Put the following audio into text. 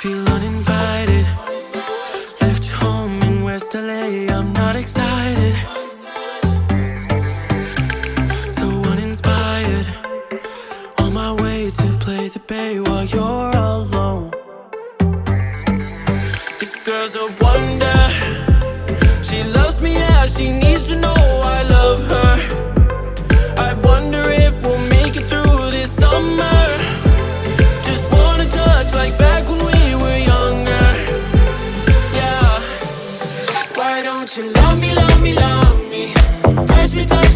feel uninvited. Left home in West LA, I'm not excited. So uninspired. On my way to play the bay while you're alone. This girl's a wonder. Don't you love me, love me, love me? Touch me, touch me.